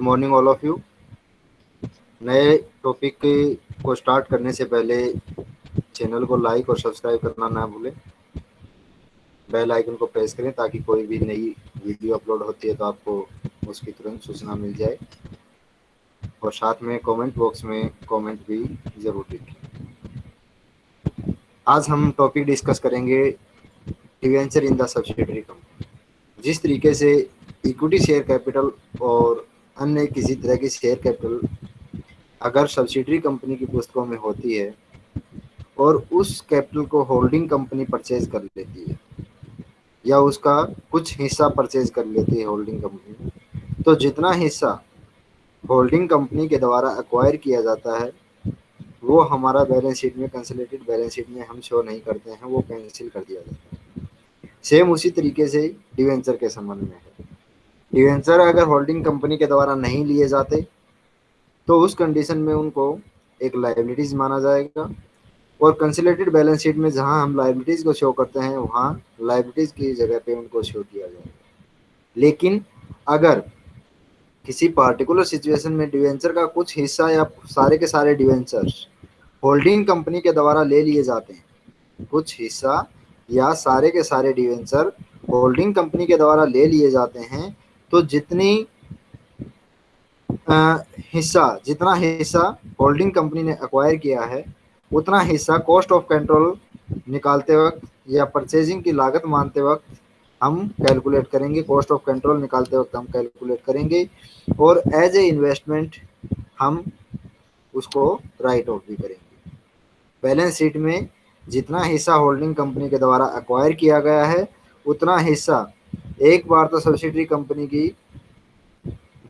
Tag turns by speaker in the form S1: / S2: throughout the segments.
S1: Morning all of you नए topic को start करने से पहले चैनल को लाइक और सब्सक्राइब करना ना भूलें। बेल आइकन को प्रेस करें ताकि कोई भी नई वीडियो अपलोड होती है तो आपको उसकी तुरंत सूचना मिल जाए। और साथ में कमेंट बॉक्स में कमेंट भी ज़रूर लिखें। आज हम टॉपिक डिस्कस करेंगे debenture in the subsidiary company जिस तरीके से इक्विटी शेयर कैपिटल और अन्य किसी तरह की शेयर कैपिटल अगर सब्सिडरी कंपनी की पुस्तकों में होती है, और उस कैपिटल को होल्डिंग कंपनी परचेज कर लेती है, या उसका कुछ हिस्सा परचेज कर लेती है होल्डिंग कंपनी तो जितना हिस्सा होल्डिंग कंपनी के द्वारा एक्वायर किया जाता है, वो हमारा बैलेंस शीट में कंसलेटेड बैलेंस शीट में हम शो नहीं करते हैं, वो कैंसिल कर दिया जाता है। सेम उसी तरीके से डिवेंचर के संबंध में है। डिवेंचर अगर होल्डिंग कंपनी के द्वारा नहीं लिए जाते तो उस कंडीशन में उनको एक लाइबिलिटीज माना जाएगा। और कंसिलेटेड बैलेंस शीट में जहाँ हम लाइबिलिटीज को शो करते हैं, वहाँ लाइबिलिटीज की जगह पे उनको शो किया जाएगा। लेकिन अगर किसी पार्टिकुलर सिचुएशन में डिवेंचर का कुछ हिस्सा या सारे के सारे डिवेंचर होल्डिंग कंपनी के द्वारा ले लिए जाते हैं, कुछ हिस्सा या सारे के सारे डिवेंचर होल्डिंग कंपनी के द्वारा ले लिए जाते हैं तो जितनी हिस्सा, जितना हिस्सा होल्डिंग कंपनी ने अक्वायर किया है, उतना हिस्सा कॉस्ट ऑफ़ कंट्रोल निकालते वक्त या परचेजिंग की लागत मानते वक्त हम कैलकुलेट करेंगे कॉस्ट ऑफ़ कंट्रोल निकालते वक्त हम कैलकुलेट करेंगे और एज ए इन्वेस्टमेंट हम उसको राइट ऑफ़ भी करेंगे। बैलेंस शीट में जितना हिस्सा होल्डिंग कंपनी के द्वारा अक्वायर किया गया है, उतना हिस्सा एक बार तो सब्सिडरी कंपनी की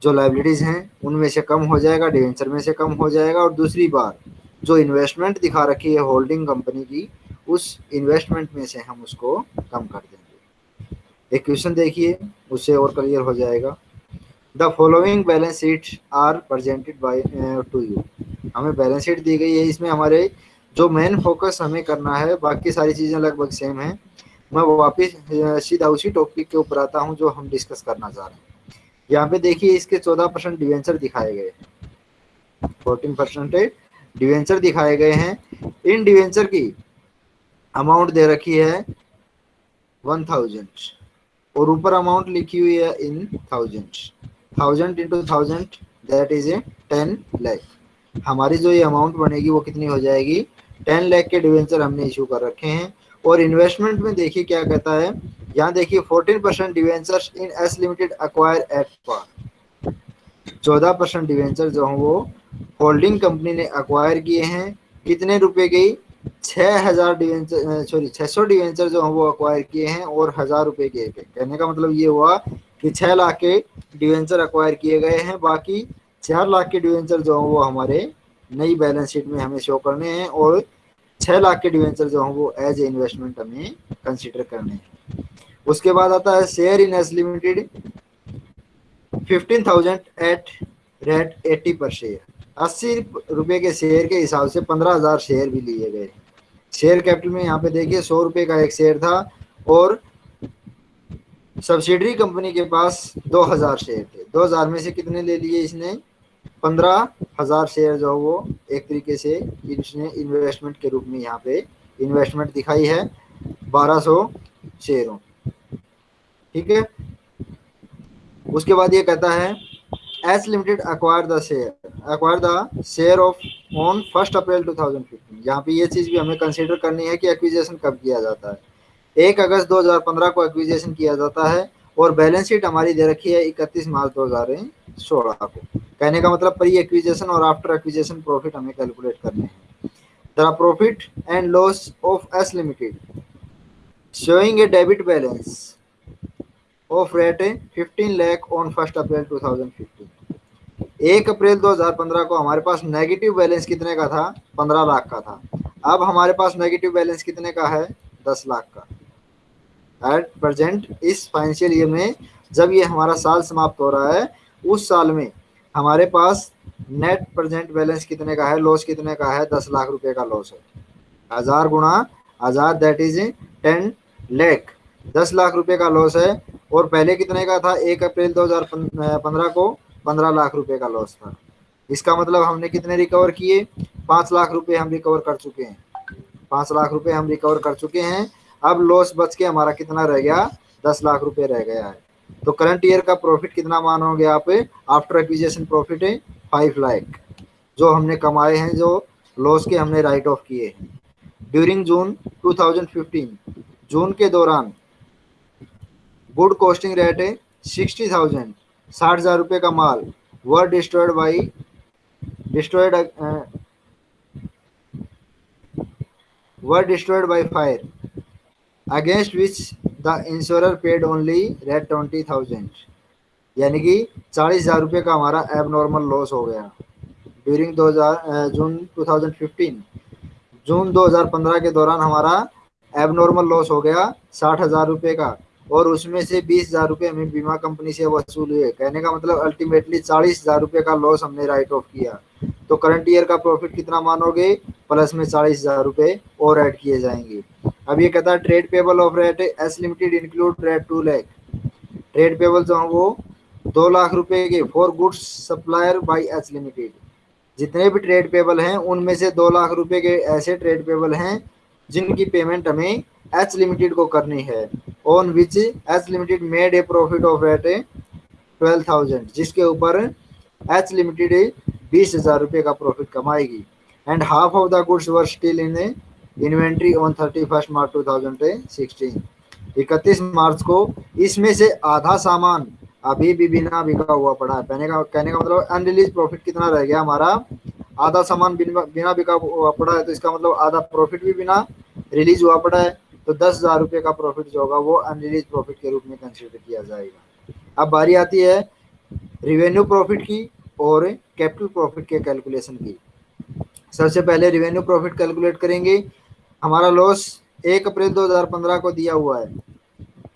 S1: जो लाइबिलिटीज़ हैं, उनमें से कम हो जाएगा डिवेंचर में से कम हो जाएगा और दूसरी बार जो इन्वेस्टमेंट दिखा रखी है होल्डिंग कंपनी की, उस इन्वेस्टमेंट में से हम उसको कम कर देंगे। एक क्वेश्चन देखिए, उससे और क्लियर हो जाएगा। The following balance sheet are presented by to you हमें बैलेंस शीट दी गई है, इसमें हमारे जो मेन फोकस हमें करना है, बाकी सारी चीज़ें लगभग सेम है। मैं वापिस सीधा उसी टॉपिक के ऊपर आता हूँ जो हम डिस्कस करना चाह रहे हैं। यहाँ पे देखिए, इसके चौदह परसेंट डिवेंचर दिखाए गए फोर्टीन परसेंट डिवेंचर दिखाए गए हैं। इन डिवेंचर की अमाउंट दे रखी है वन थाउज़ेंड और ऊपर अमाउंट लिखी हुई है in thousand thousand into thousand that is a ten lakh हमारी जो ये अमाउंट बनेगी, वो कितनी हो जाएगी? टेन लैख के डिवेंचर हमने इशू कर रखे हैं। और इन्वेस्टमेंट में देखिए क्या कहता है? यहाँ देखिए 14 percent debentures in S limited acquire at par. चौदह परसेंट डिवेंचर जो हैं वो होल्डिंग कंपनी ने अक्वायर किए हैं। कितने रुपए गई छह हज़ार डिवेंचर सॉरी छह सौ डिवेंचर जो हैं वो अक्वायर किए हैं और हज़ार रुपए के कहने का मतलब ये हुआ कि छह लाख के डिवेंचर अक्वायर किए गए हैं। बाकी चार लाख के डिवेंचर जो हैं वो हमारे नई बैलेंस शीट में हमें शो करने हैं और छह लाख के डिवेंचर जो हैं वो एज ए इन्वेस्टमेंट हमें कंसिडर करने हैं। उसके बाद आता है share in S limited fifteen thousand at rate eighty per share अस्सी रुपए के शेयर के हिसाब से पंद्रह हज़ार शेयर भी लिए गए शेयर कैपिटल में यहाँ पे देखिए सौ रुपए का एक शेयर था और सब्सिडरी कंपनी के पास दो हज़ार शेयर थे। दो हज़ार में से कितने ले लिए इसने? पंद्रह हज़ार शेयर जो वो एक तरीके से इसने इन्वेस्टमेंट के रूप में यहाँ पे इन्वेस्टमेंट दिखाई है बारह सौ शेयरों। ठीक है? उसके बाद ये कहता है S limited acquire the share acquire the share of on first April 2015 यहाँ पे ये चीज़ भी हमें कंसिडर करनी है कि एक्विजेशन कब किया जाता है। एक अगस्त 2015 को एक्विजेशन किया जाता है और बैलेंस शीट हमारी दे रखी है इकतीस मार्च दो हज़ार सोलह को। कहने का मतलब प्री एक्विजेशन और आफ्टर एक्विजेशन प्रॉफिट हमें कैलकुलेट करने हैं। The profit and loss of S limited showing a debit balance of rate fifteen lakh on first April 2015 एक अप्रैल 2015 को हमारे पास नेगेटिव बैलेंस कितने का था? पंद्रह लाख का था। अब हमारे पास नेगेटिव बैलेंस कितने का है? दस लाख का। एट प्रेजेंट इस फाइनेंशियल ईयर में जब ये हमारा साल समाप्त हो रहा है, उस साल में हमारे पास नेट प्रेजेंट बैलेंस कितने का है? लॉस कितने का है? दस लाख रुपए का लॉस है। हज़ार गुणा हज़ार दैट इज़ टेन लेख दस लाख रुपए का लॉस है और पहले कितने का था? एक अप्रैल 2015 को पंद्रह लाख रुपए का लॉस था। इसका मतलब हमने कितने रिकवर किए? पाँच लाख रुपए हम रिकवर कर चुके हैं। पाँच लाख रुपए हम रिकवर कर चुके हैं। अब लॉस बच के हमारा कितना रह गया? दस लाख रुपए रह गया है। तो करंट ईयर का प्रॉफिट कितना मानोगे आप? आफ्टर एक्विजिशन प्रॉफिट है फाइव लाख जो हमने कमाए हैं, जो लॉस के हमने राइट ऑफ़ किए हैं। ड्यूरिंग जून 2015 जून के दौरान गुड कॉस्टिंग रेट है सिक्सटी थाउज़ेंड साठ हज़ार रुपये का माल were destroyed by destroyed were destroyed by fire against which the insurer paid only rate twenty thousand यानी कि चालीस हज़ार रुपये का हमारा एब नॉर्मल लॉस हो गया। ड्यूरिंग दो हज़ार जून टू थाउज़ेंड फिफ्टीन जून 2015 के दौरान हमारा एबनॉर्मल लॉस हो गया साठ हज़ार रुपये का। और उसमें से बीस हज़ार रुपये हमें बीमा कंपनी से वसूल हुए। कहने का मतलब अल्टीमेटली चालीस हज़ार रुपये का लॉस हमने राइट ऑफ़ किया। तो करंट ईयर का प्रॉफिट कितना मानोगे? प्लस में चालीस हज़ार रुपये और ऐड किए जाएँगे। अब ये कहता है trade payable of rate S limited include rate two lakh trade payable जो है वो दो लाख रुपए के for goods supplier by H limited जितने भी ट्रेड पेबल हैं, उनमें से दो लाख रुपए के ऐसे ट्रेड पेबल हैं, जिनकी पेमेंट हमें एच लिमिटेड को करनी है on which H limited made a profit of rate twelve thousand जिसके ऊपर एच लिमिटेड बीस हज़ार रुपये का profit कमाएगी. And half of the goods were still in inventory on thirty first March two thousand sixteen इकतीस मार्च को इसमें से आधा सामान अभी भी बिना बिका हुआ पड़ा है। कहने का कहने का मतलब अनरिलीज प्रॉफिट कितना रह गया हमारा? आधा सामान बिना बिका हुआ पड़ा है तो इसका मतलब आधा प्रॉफिट भी बिना रिलीज़ हुआ पड़ा है तो दस हज़ार रुपये का प्रॉफिट जो होगा वो अनरिलीज प्रॉफिट के रूप में कंसिडर किया जाएगा। अब बारी आती है रिवेन्यू प्रॉफिट की और कैपिटल प्रॉफिट के कैलकुलेशन की। सबसे पहले रिवेन्यू प्रॉफिट कैलकुलेट करेंगे। हमारा लॉस एक अप्रैल 2015 को दिया हुआ है।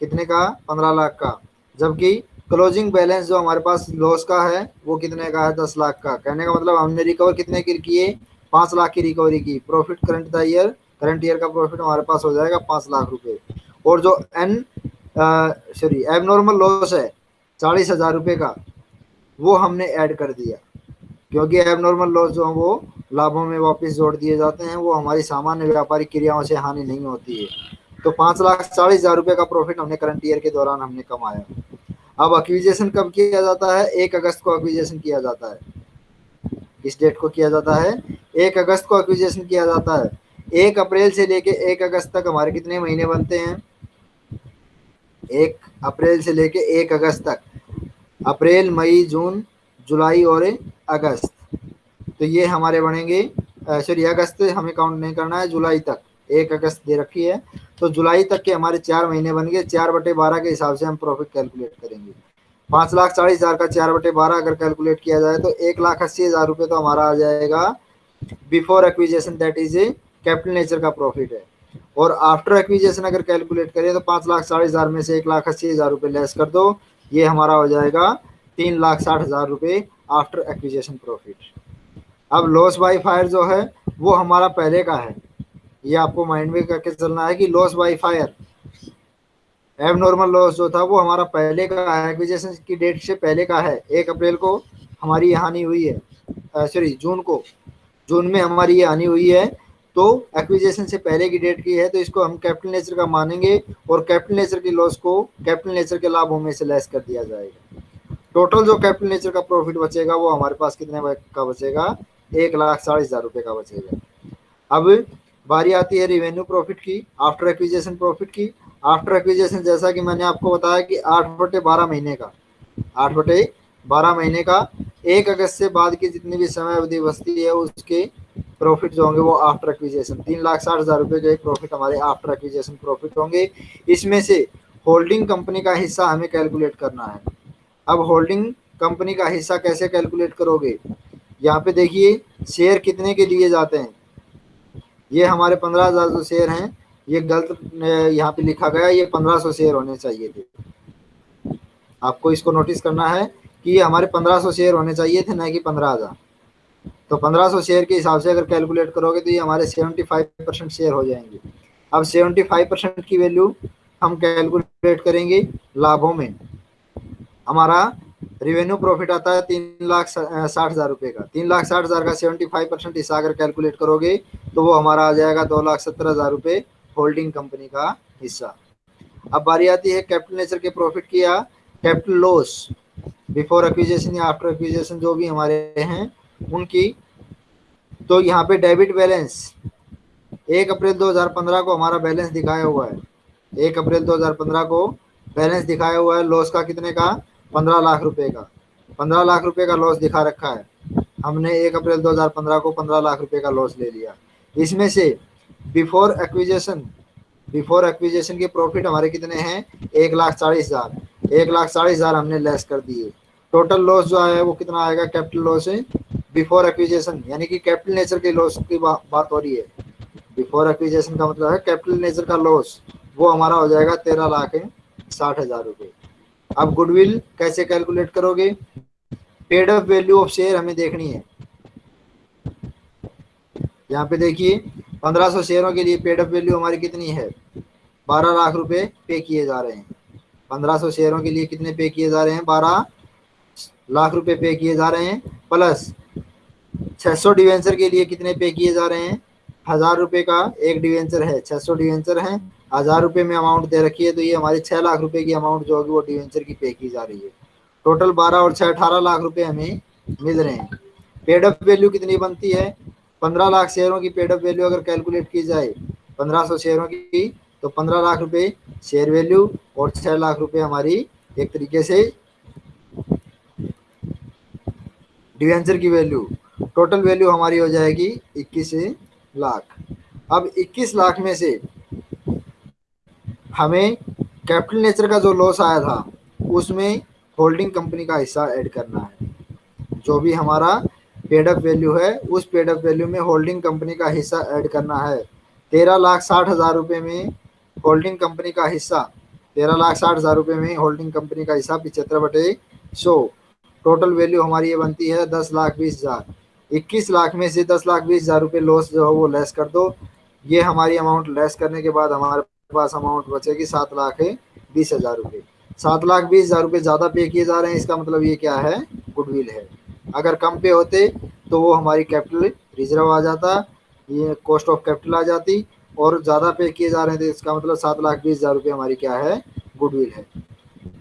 S1: कितने का? पंद्रह लाख का। जबकि क्लोजिंग बैलेंस जो हमारे पास लॉस का है, वो कितने का है? दस लाख का। कहने का मतलब हमने रिकवर कितने की किए? पाँच लाख की रिकवरी की। Profit current the year current year का प्रॉफिट हमारे पास हो जाएगा पाँच लाख रुपये और जो an sorry abnormal loss है, चालीस हज़ार रुपये का, वो हमने ऐड कर दिया। क्योंकि एब नॉर्मल लॉस जो है वो लाभों में वापस जोड़ दिए जाते हैं, वो हमारी सामान्य व्यापारिक क्रियाओं से हानि नहीं होती है। तो पाँच लाख चालीस हज़ार रुपये का प्रॉफिट हमने करंट ईयर के दौरान हमने कमाया। अब अक्विजेशन कब किया जाता है? एक अगस्त को अक्विजेशन किया जाता है। किस डेट को किया जाता है? एक अगस्त को एक्विजेशन किया जाता है। एक अप्रैल से लेके एक अगस्त तक हमारे कितने महीने बनते हैं? एक अप्रैल से लेके एक अगस्त तक। अप्रैल, मई, जून, जुलाई और अगस्त। तो ये हमारे बनेंगे सॉरी, अगस्त हमें काउंट नहीं करना है, जुलाई तक। एक अगस्त दे रखी है। तो जुलाई तक के हमारे चार महीने बन गए। चार बटे बारह के हिसाब से हम प्रॉफिट कैलकुलेट करेंगे। पाँच लाख चालीस हज़ार का चार बटे बारह अगर कैलकुलेट किया जाए तो एक लाख अस्सी हज़ार रुपये तो हमारा आ जाएगा। Before acquisition that is a capital nature का प्रॉफिट है। और आफ्टर एक्विजेशन अगर कैलकुलेट करें तो पाँच लाख चालीस हज़ार में से एक लाख अस्सी हज़ार रुपये लेस कर दो। ये हमारा हो जाएगा तीन लाख साठ हज़ार रुपये आफ्टर एक्विजेशन प्रॉफिट अब लॉस बाई फायर जो है, वो हमारा पहले का है। ये आपको माइंड में करके चलना है कि loss by fire abnormal loss जो था, वो हमारा पहले का है। एक्विजेशन की डेट से पहले का है। एक अप्रैल को हमारी ये हानि हुई है। सॉरी जून को। जून में हमारी ये हानि हुई है। तो एक्विजेशन से पहले की डेट की है तो इसको हम कैपिटल नेचर का मानेंगे और कैपिटल नेचर की लॉस को कैपिटल नेचर के लाभों में से लेस कर दिया जाएगा। टोटल जो कैपिटल नेचर का प्रॉफिट बचेगा, वो हमारे पास कितने का बचेगा? एक लाख चालीस हज़ार रुपये का बचेगा अब बारी आती है रिवेन्यू प्रॉफिट की आफ्टर एक्विजेशन प्रॉफिट की। आफ्टर एक्विजेशन जैसा कि मैंने आपको बताया कि आठ बटे बारह महीने का, आठ बटे बारह महीने का, एक अगस्त से बाद की जितनी भी समय अवधि बचती है, उसके प्रॉफिट जो होंगे वो आफ्टर एक्विजेशन तीन लाख साठ हज़ार रुपए के प्रॉफिट हमारे आफ्टर एक्विजेशन प्रॉफिट होंगे। इसमें से होल्डिंग कंपनी का हिस्सा हमें कैलकुलेट करना है। अब होल्डिंग कंपनी का हिस्सा कैसे कैलकुलेट करोगे? यहाँ पे देखिए शेयर कितने के लिए जाते हैं? ये हमारे पंद्रह हज़ार जो शेयर हैं, ये गलत यहाँ पे लिखा गया, ये पंद्रह सौ शेयर होने चाहिए थे। आपको इसको नोटिस करना है कि ये हमारे पंद्रह सौ शेयर होने चाहिए थे, ना कि पंद्रह हज़ार। तो पंद्रह सौ शेयर के हिसाब से अगर कैलकुलेट करोगे तो ये हमारे सेवेंटी फाइव परसेंट शेयर हो जाएँगे। अब सेवेंटी फाइव परसेंट की वैल्यू हम कैलकुलेट करेंगे लाभों में। हमारा रिवेन्यू प्रॉफिट आता है तीन लाख साठ हज़ार रुपए का। तीन लाख साठ हज़ार का सेवेंटी फाइव परसेंट हिस्सा अगर कैलकुलेट करोगे तो वो हमारा आ जाएगा दो लाख सत्तर हज़ार रुपए होल्डिंग कंपनी का हिस्सा। अब बारी आती है कैपिटल नेचर के प्रॉफिट की या कैपिटल लॉस बिफोर एक्विजेशन या आफ्टर एक्विजेशन जो भी हमारे हैं, उनकी तो यहाँ पे डेबिट बैलेंस एक अप्रैल 2015 को हमारा बैलेंस दिखाया हुआ है। एक अप्रैल 2015 को बैलेंस दिखाया हुआ है। लॉस का कितने का? पंद्रह लाख रुपए का। पंद्रह लाख रुपए का लॉस दिखा रखा है। हमने एक अप्रैल 2015 को पंद्रह लाख रुपए का लॉस ले लिया। इसमें से बिफोर एक्विजेशन बिफोर एक्विजेशन के प्रॉफिट हमारे कितने हैं? एक लाख चालीस हज़ार। एक लाख चालीस हज़ार हमने लेस कर दिए। टोटल लॉस जो है वो कितना आएगा? कैपिटल लॉस बिफोर एक्विजेशन यानी कि कैपिटल नेचर के लॉस की बा, बात हो रही है। बिफोर एक्विजेशन का मतलब है कैपिटल नेचर का लॉस वो हमारा हो जाएगा तेरह लाख साठ हज़ार रुपये अब गुडविल कैसे कैलकुलेट करोगे? Paid up value of share हमें देखनी है। यहाँ पे देखिए 1500 शेयरों के लिए पेड अप वैल्यू हमारी कितनी है? 12 लाख रुपए पे किए जा रहे हैं। 1500 शेयरों के लिए कितने पे किए जा रहे हैं? 12 लाख रुपए पे किए जा रहे हैं। प्लस 600 डिवेंचर के लिए कितने पे किए जा रहे हैं? हज़ार रुपए का एक डिवेंचर है 600 डिवेंचर है। हज़ार रुपए में अमाउंट दे रखी है तो ये हमारी छह लाख रुपए की अमाउंट जो होगी, वो डिवेंचर की पे की जा रही है। टोटल बारह और छह, अठारह लाख रुपए हमें मिल रहे हैं। पेडअप वैल्यू कितनी बनती है? पंद्रह लाख शेयरों की पेडअप वैल्यू अगर कैलकुलेट की जाए, पंद्रह सौ शेयरों की तो पंद्रह लाख रुपए शेयर वैल्यू और छह लाख रुपए हमारी एक तरीके से डिवेंचर की वैल्यू टोटल वैल्यू हमारी हो जाएगी इक्कीस लाख। अब 21 लाख में से हमें कैपिटल नेचर का जो लॉस आया था, उसमें होल्डिंग कंपनी का हिस्सा ऐड करना है। जो भी हमारा पेडअप वैल्यू है, उस पेडअप वैल्यू में होल्डिंग कंपनी का हिस्सा ऐड करना है। तेरह लाख साठ हज़ार रुपये में होल्डिंग कंपनी का हिस्सा, तेरह लाख साठ हज़ार रुपये में होल्डिंग कंपनी का हिस्सा पिछहत्तर बटे सौ। टोटल वैल्यू हमारी ये बनती है दस लाख बीस हज़ार। इक्कीस लाख में से दस लाख बीस हज़ार रुपये लॉस जो है वो लेस कर दो। ये हमारी अमाउंट लेस करने के बाद हमारे पास अमाउंट बचेगी सात लाख बीस हज़ार रुपये सात लाख बीस हज़ार रुपये ज़्यादा पे किए जा रहे हैं, इसका मतलब ये क्या है? गुडविल है। अगर कम पे होते तो वो हमारी कैपिटल रिज़र्व आ जाता, ये कॉस्ट ऑफ़ कैपिटल आ जाती, और ज़्यादा पे किए जा रहे थे इसका मतलब सात लाख बीस हज़ार रुपये हमारी क्या है? गुडविल है।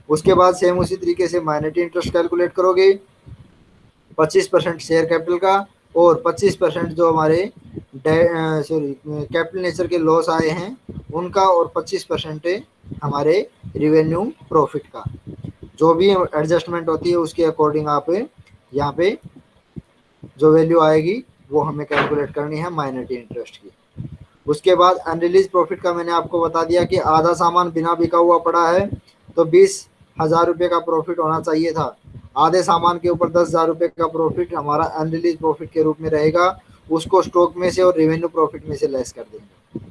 S1: उसके बाद सेम उसी तरीके से माइनरिटी इंटरेस्ट कैलकुलेट करोगे, पच्चीस परसेंट शेयर कैपिटल का और पच्चीस परसेंट जो हमारे सॉरी कैपिटल नेचर के लॉस आए हैं, उनका और 25 परसेंट हमारे रिवेन्यू प्रॉफिट का। जो भी एडजस्टमेंट होती है, उसके अकॉर्डिंग आप यहाँ पे जो वैल्यू आएगी, वो हमें कैलकुलेट करनी है माइनरिटी इंटरेस्ट की। उसके बाद अनरिलीज प्रॉफिट का मैंने आपको बता दिया कि आधा सामान बिना बिका हुआ पड़ा है तो बीस हज़ार रुपये का प्रॉफिट होना चाहिए था। आधे सामान के ऊपर दस हज़ार रुपये का प्रॉफिट हमारा अनरिलीज प्रॉफिट के रूप में रहेगा। उसको स्टॉक में से और रेवेन्यू प्रॉफिट में से लेस कर देंगे।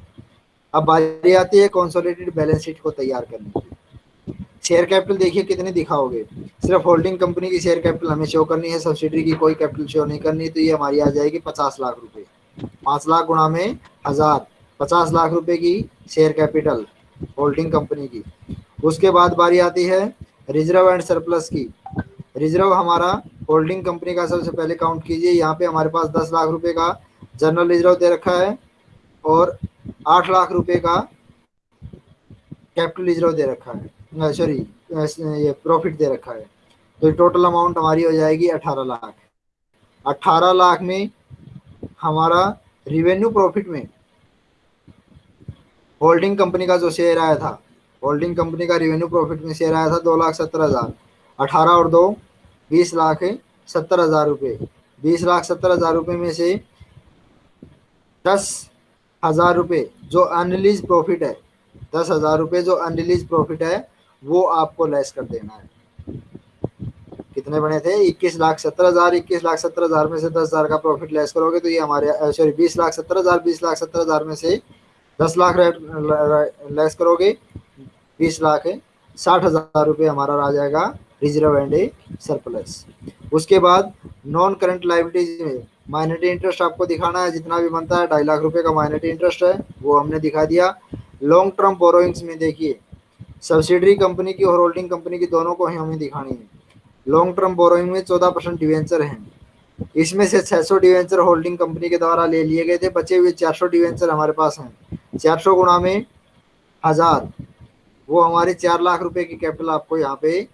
S1: अब बारी आती है कॉन्सोलिडेटेड बैलेंस शीट को तैयार करने की। शेयर कैपिटल देखिए कितने दिखाओगे। सिर्फ़ होल्डिंग कंपनी की शेयर कैपिटल हमें शो करनी है सब्सिडरी की कोई कैपिटल शो नहीं करनी तो ये हमारी आ जाएगी पचास लाख रुपए। पाँच लाख गुणा में हज़ार, पचास लाख रुपए की शेयर कैपिटल होल्डिंग कंपनी की। उसके बाद बारी आती है रिज़र्व एंड सरप्लस की। रिज़र्व हमारा होल्डिंग कंपनी का सबसे पहले काउंट कीजिए। यहाँ पे हमारे पास दस लाख रुपए का जनरल रिज़र्व दे रखा है और आठ लाख रुपए का कैपिटल रिज़र्व दे रखा है। सॉरी ये प्रॉफिट दे रखा है। तो टोटल अमाउंट हमारी हो जाएगी अठारह लाख। अठारह लाख में हमारा रिवेन्यू प्रॉफिट में होल्डिंग कंपनी का जो शेयर आया था होल्डिंग कंपनी का रिवेन्यू प्रॉफिट में शेयर आया था दो लाख सत्तर हज़ार। अठारह और दो, बीस लाख सत्तर हज़ार रुपये बीस लाख सत्तर हज़ार रुपये में से दस हज़ार रुपये जो अनरिलीज प्रॉफिट है, दस हज़ार रुपये जो अनरिलीज प्रॉफिट है, वो आपको लेस कर देना है। कितने बने थे? इक्कीस लाख सत्तर हज़ार, इक्कीस लाख सत्तर हज़ार में से दस हज़ार का प्रॉफिट लेस करोगे तो ये हमारे सॉरी बीस लाख सत्तर हज़ार, बीस लाख सत्तर हज़ार में से दस लाख लेस करोगे। बीस लाख साठ हज़ार रुपये हमारा आ जाएगा। रिज़र्व एंड ए सरप्लस उसके बाद नॉन करंट लाइबिलिटीज में माइनरिटी इंटरेस्ट आपको दिखाना है, जितना भी बनता है, ढाई लाख रुपए का माइनरिटी इंटरेस्ट है, वो हमने दिखा दिया। लॉन्ग टर्म बोरोइंग्स में देखिए सब्सिडरी कंपनी की और होल्डिंग कंपनी की दोनों को ही हमें दिखानी है। लॉन्ग टर्म बोरोइंग में चौदह परसेंट डिवेंचर हैं। इसमें से 600 डिवेंचर होल्डिंग कंपनी के द्वारा ले लिए गए थे, बचे हुए 400 डिवेंचर हमारे पास हैं। 400 गुणा में हज़ार, वो हमारे चार लाख रुपए की कैपिटल आपको यहाँ पे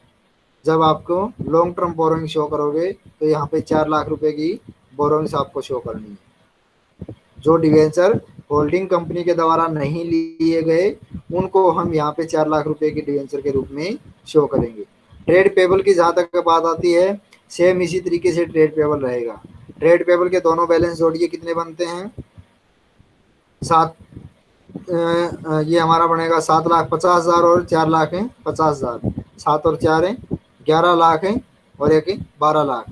S1: जब आपको लॉन्ग टर्म बोरोइंग शो करोगे तो यहाँ पे चार लाख रुपए की बोरोइंग्स आपको शो करनी है। जो डिवेंचर होल्डिंग कंपनी के द्वारा नहीं लिए गए, उनको हम यहाँ पे चार लाख रुपए की डिवेंचर के रूप में शो करेंगे। ट्रेड पेबल की जहाँ तक बात आती है सेम इसी तरीके से ट्रेड पेबल रहेगा। ट्रेड पेबल के दोनों बैलेंस जोड़िए कितने बनते हैं? सात ये हमारा बनेगा सात लाख पचास हज़ार और चार लाख है, पचास हज़ार। सात और चार है ग्यारह लाख है और एक बारह लाख।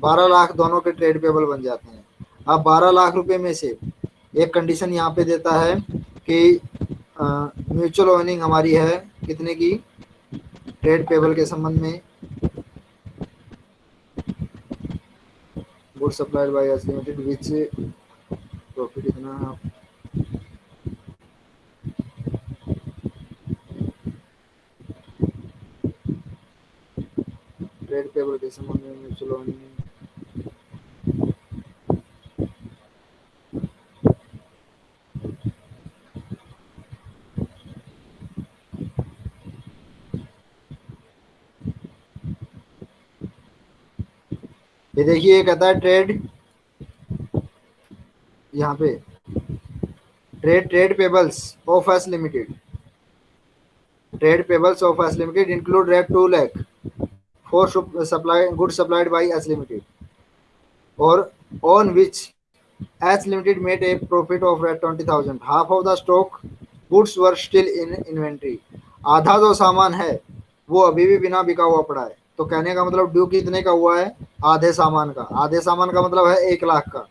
S1: बारह लाख दोनों के ट्रेड पेबल बन जाते हैं। अब बारह लाख रुपए में से एक कंडीशन यहाँ पे देता है कि म्यूचुअल ओनिंग हमारी है कितने की? ट्रेड पेबल के संबंध में। Good supplied by limited which profit इतना ट्रेड पेबल के संबंध में म्यूचुअल ये देखिए कहता है ट्रेड यहाँ पे। Trade trade payables of S limited. Trade payables of S limited include rate two lakh. Supply good supplied by S limited और on which S limited made a profit of rate twenty thousand half of the stock goods were still in inventory आधा जो सामान है, वो अभी भी बिना बिका हुआ पड़ा है। तो कहने का मतलब ड्यू कितने का हुआ है? आधे सामान का। आधे सामान का मतलब है एक लाख का।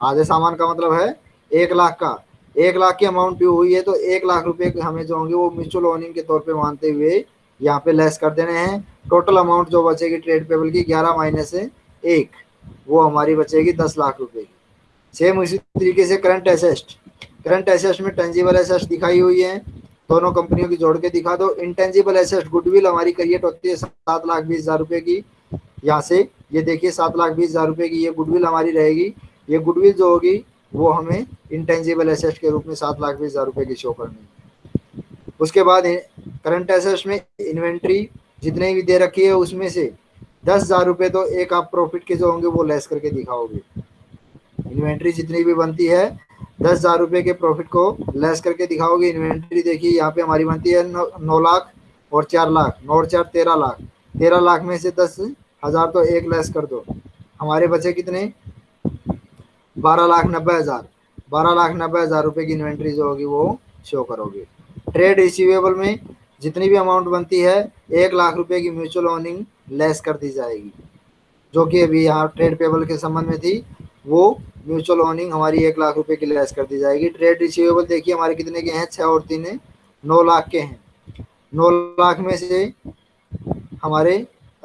S1: आधे सामान का मतलब है एक लाख का। एक लाख की अमाउंट ड्यू हुई है तो एक लाख रुपए हमें जो होंगे वो म्यूचुअल ओनिंग के तौर पे मानते हुए यहाँ पे लेस कर देने हैं। टोटल अमाउंट जो बचेगी ट्रेड पेबल की ग्यारह माइनस से एक, वो हमारी बचेगी दस लाख रुपए की। सेम उसी तरीके से करंट एसेस्ट करंट एसेस्ट में टेंजिबल एसेस्ट दिखाई हुई है। दोनों कंपनियों की जोड़ के दिखा दो। इंटेंजिबल एसेस्ट गुडविल हमारी क्रिएट होती है सात लाख बीस हज़ार रुपए की। यहाँ से ये देखिए सात लाख बीस हज़ार रुपए की ये गुडविल हमारी रहेगी। ये गुडविल जो होगी, वो हमें इंटेंजिबल एसेस्ट के रूप में सात लाख बीस हज़ार रुपए की शो करनी है। उसके बाद करंट एसेट में इन्वेंट्री जितने भी दे रखी है उसमें से दस हज़ार रुपये तो एक आप प्रॉफिट के जो होंगे वो लेस करके दिखाओगे। इन्वेंट्री जितनी भी बनती है दस हज़ार रुपये के प्रॉफिट को लेस करके दिखाओगे। इन्वेंट्री देखिए यहाँ पे हमारी बनती है नौ, नौ लाख और चार लाख नौ और चार तेरह लाख। तेरह लाख में से दस हज़ार तो एक लेस कर दो। हमारे बचे कितने? बारह लाख नब्बे हज़ार। बारह लाख नब्बे हज़ार रुपये की इन्वेंट्री जो होगी वो शो करोगे। ट्रेड रिसीवेबल में जितनी भी अमाउंट बनती है एक लाख रुपए की म्यूचुअल ओनिंग लेस कर दी जाएगी। जो कि अभी यहाँ ट्रेड पेबल के संबंध में थी वो म्यूचुअल ओनिंग हमारी एक लाख रुपए की लेस कर दी जाएगी। ट्रेड रिसीवेबल देखिए हमारे कितने के हैं? छः और तीन नौ लाख के हैं। नौ लाख में से हमारे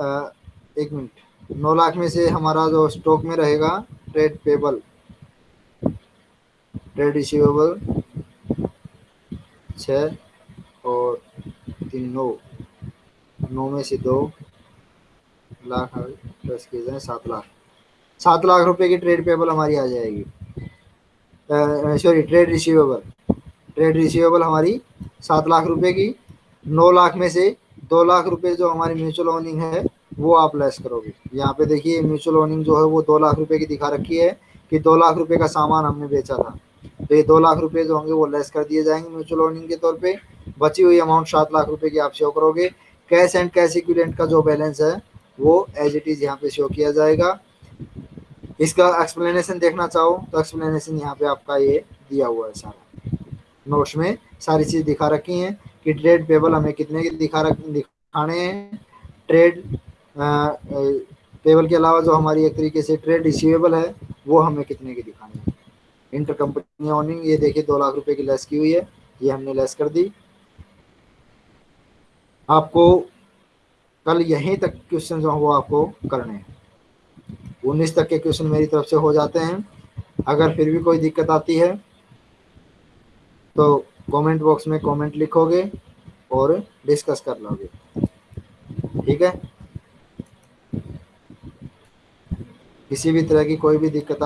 S1: आ, एक मिनट। नौ लाख में से हमारा जो स्टॉक में रहेगा ट्रेड पेबल ट्रेड रिसीवेबल छ और तीन नौ। नौ में से दो लाख प्लस किए जाए, सात लाख। सात लाख रुपए की ट्रेड पेबल हमारी आ जाएगी। Sorry trade receivable trade receivable हमारी सात लाख रुपए की, नौ लाख में से दो लाख रुपए जो हमारी म्यूचुअल ओनिंग है, वो आप लेस करोगे। यहाँ पे देखिए म्यूचुअल ओनिंग जो है, वो दो लाख रुपए की दिखा रखी है कि दो लाख रुपए का सामान हमने बेचा था। तो ये दो लाख रुपए जो होंगे वो लेस कर दिए जाएँगे म्यूचुअल ओनिंग के तौर पे। बची हुई अमाउंट सात लाख रुपए की आप शो करोगे। कैश एंड कैश इक्विलेंट का जो बैलेंस है, वो एज इट इज़ यहाँ पे शो किया जाएगा। इसका एक्सप्लेनेशन देखना चाहो तो एक्सप्लेनेशन यहाँ पे आपका ये दिया हुआ है सारा। नोट्स में सारी चीज़ दिखा रखी हैं कि ट्रेड पेबल हमें कितने दिखा रख, दिखाने हैं। ट्रेड पेबल के अलावा जो हमारी एक तरीके से ट्रेड रिसीवेबल है, वो हमें कितने के दिखाने हैं। इंटर कंपनी ऑनिंग ये देखिए दो लाख रुपए की लेस की हुई है, ये हमने लेस कर दी। आपको कल यहीं तक क्वेश्चन जो वो आपको करने हैं। उन्नीस तक के क्वेश्चन मेरी तरफ़ से हो जाते हैं। अगर फिर भी कोई दिक्कत आती है तो कमेंट बॉक्स में कमेंट लिखोगे और डिस्कस कर लोगे। ठीक है? किसी भी तरह की कोई भी दिक्कत